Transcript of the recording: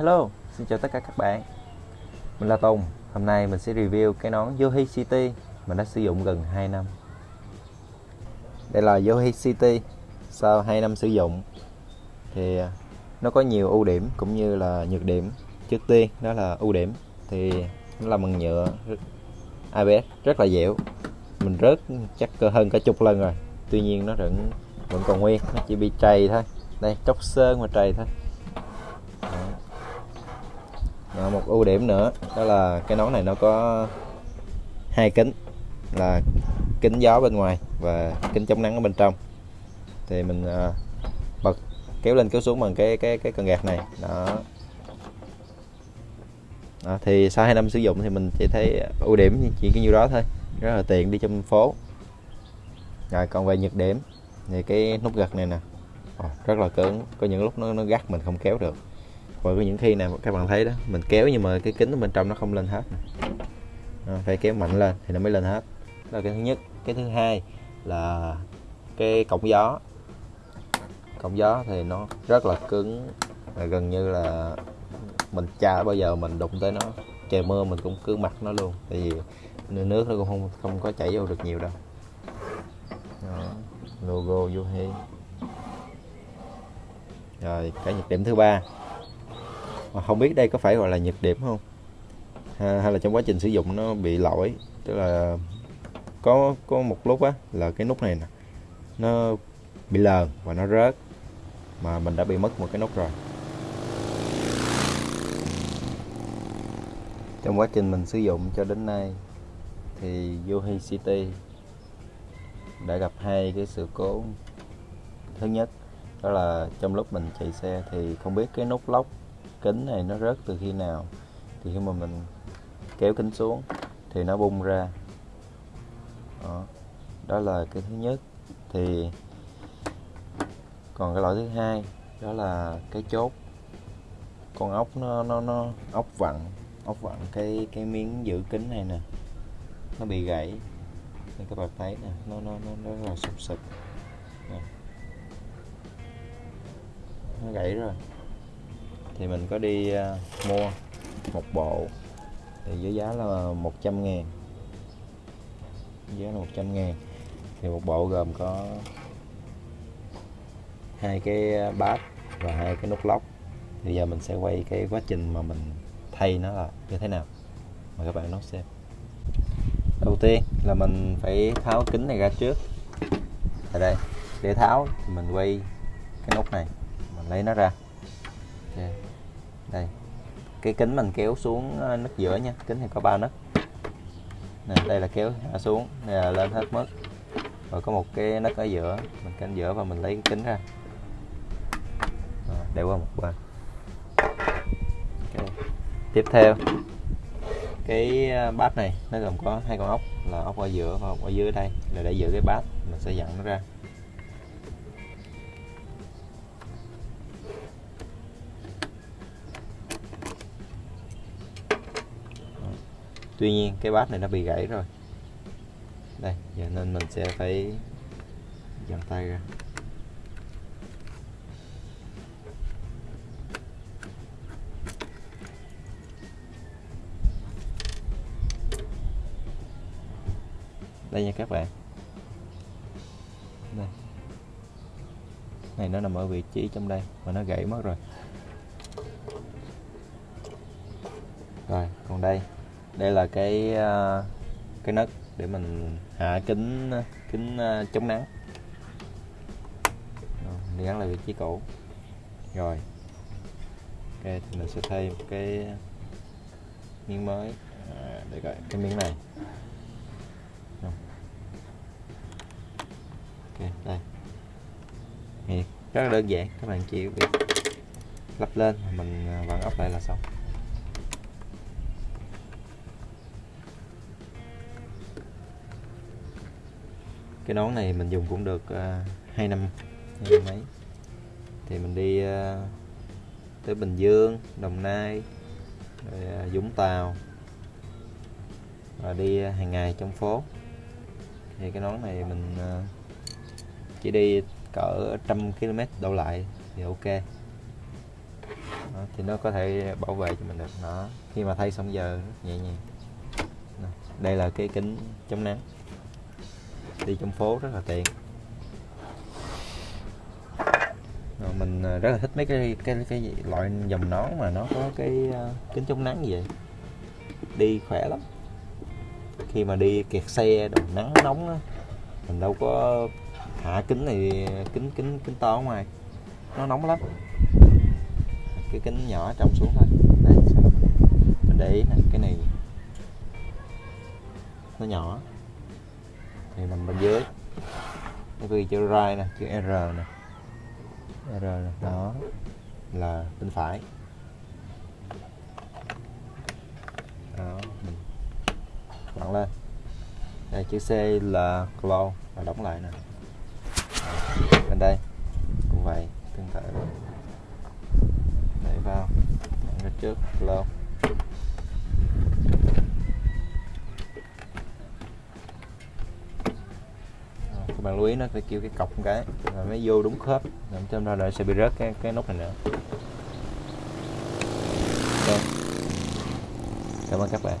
Hello, xin chào tất cả các bạn. Mình là Tùng. Hôm nay mình sẽ review cái nón Yohi City Mình đã sử dụng gần 2 năm. Đây là Yohi City. Sau 2 năm sử dụng Thì à, nó có nhiều ưu điểm cũng như là nhược điểm. Trước tiên đó là ưu điểm Thì nó là bằng nhựa ABS rất là dẻo. Mình rớt chắc cơ hơn cả chục lần rồi. Tuy nhiên nó vẫn vẫn còn nguyên Nó chỉ bị trầy thôi. Đây tróc sơn mà trầy thôi và một ưu điểm nữa đó là cái nón này nó có hai kính là kính gió bên ngoài và kính chống nắng ở bên trong. Thì mình à, bật kéo lên kéo xuống bằng cái cái cái cần gạt này đó. Đó, thì sau 2 năm sử dụng thì mình chỉ thấy ưu điểm chỉ cái nhiêu đó thôi rất là tiện đi trong phố. Rồi còn về nhược điểm thì cái nút gật này nè rất là cứng có những lúc nó nó gắt mình không kéo được và có những khi nào các bạn thấy đó mình kéo nhưng mà cái kính ở bên trong nó không lên hết à, phải kéo mạnh lên thì nó mới lên hết. Đó là cái thứ nhất. Cái thứ hai là cái cổng gió. Cổng gió thì nó rất là cứng và gần như là mình cha bao giờ mình đụng tới nó. Trời mưa mình cũng cứ mặc nó luôn. Tại vì nước nó cũng không không có chảy vô được nhiều đâu. Đó, logo Yohi rồi cái nhược điểm thứ ba. Ờ, không biết đây có phải gọi là nhược điểm không? Hay là trong quá trình sử dụng nó bị lỗi? Tức là có có một lúc á, là cái nút này nè, nó bị lờn và nó rớt, mà mình đã bị mất một cái nút rồi. Trong quá trình mình sử dụng cho đến nay thì Yohi City đã gặp hai cái sự cố. Thứ nhất, đó là trong lúc mình chạy xe thì không biết cái nút lóc kính này nó rớt từ khi nào? Thì khi mà mình kéo kính xuống thì nó bung ra. Đó, đó là cái thứ nhất. Thì còn cái loại thứ hai đó là cái chốt. Con ốc nó nó nó ốc vặn ốc vặn cái cái miếng giữ kính này nè. Nó bị gãy. Nên các bạn thấy nè nó nó nó rất là sụp sụp. Nó gãy rồi thì mình có đi uh, mua một bộ thì với giá là 100 ngàn. Giá là 100 ngàn. Thì một bộ gồm có hai cái bát và hai cái nút lóc. Thì giờ mình sẽ quay cái quá trình mà mình thay nó là như thế nào. Mời các bạn nó xem. Đầu tiên là mình phải tháo kính này ra trước. Ở đây. Để tháo thì mình quay cái nút này. Mình lấy nó ra. Okay đây. Cái kính mình kéo xuống ờ, nấc giữa nha. Kính thì có ba nấc nè, đây là kéo hạ xuống. Đây là lên hết mức. Rồi có một cái nấc ở giữa. Mình canh giữa và mình lấy cái kính ra. Để qua một bên. Okay. tiếp theo. Cái ờ, bát này, nó gồm có hai con ốc, là ốc ở giữa và ốc ở dưới đây. Là để giữ cái bát, mình sẽ dặn nó ra. Tuy nhiên, cái bát này nó bị gãy rồi. Đây, giờ nên mình sẽ phải dàn tay ra. Đây nha các bạn. Đây. Này, nó nằm ở vị trí trong đây và nó gãy mất rồi. Rồi, còn đây đây là cái ờ, cái nấc để mình hạ kính kính ờ, chống nắng. Đi gắn lại vị trí cũ rồi. Ok thì mình sẽ thay một cái miếng mới. À, để gọi cái miếng này. Ok đây. Thì rất là đơn giản các bạn chỉ việc lắp lên mình ờ, vặn ốc lại là xong. Cái nón này mình dùng cũng được uh, năm hai năm mấy. Thì mình đi uh, tới Bình Dương Đồng Nai rồi uh, Vũng Tàu và đi uh, hàng ngày trong phố. Thì cái nón này mình uh, chỉ đi cỡ trăm km đổ lại thì ok. Đó, thì nó có thể bảo vệ cho mình được. Nó khi mà thay xong giờ nhẹ nhàng. Đây là cái kính chống nắng đi trong phố rất là tiện. Rồi mình ờ, rất là thích mấy cái cái cái loại dòng nón mà nó có cái ờ, kính chống nắng như vậy. Đi khỏe lắm. Khi mà đi kẹt xe đồ nắng nóng á, mình đâu có hạ kính này, kính kính kính to ngoài. Nó nóng lắm. Cái kính nhỏ trong xuống thôi. Đây mình để ý nè, cái này nó nhỏ thì nằm bên dưới. Nó ghi chữ right nè, chữ R nè. R nè, đó. Là bên phải. Đó. Mình lên. Đây, chữ C là close và đóng lại nè. Bên đây, cũng vậy, tương tự. Đẩy vào. Đẩy trước close bạn lưu ý nó phải kêu cái cọc một cái, rồi mới vô đúng khớp. Làm cho ra lại sẽ bị rớt cái cái nút này nữa. Okay. cảm ơn các bạn.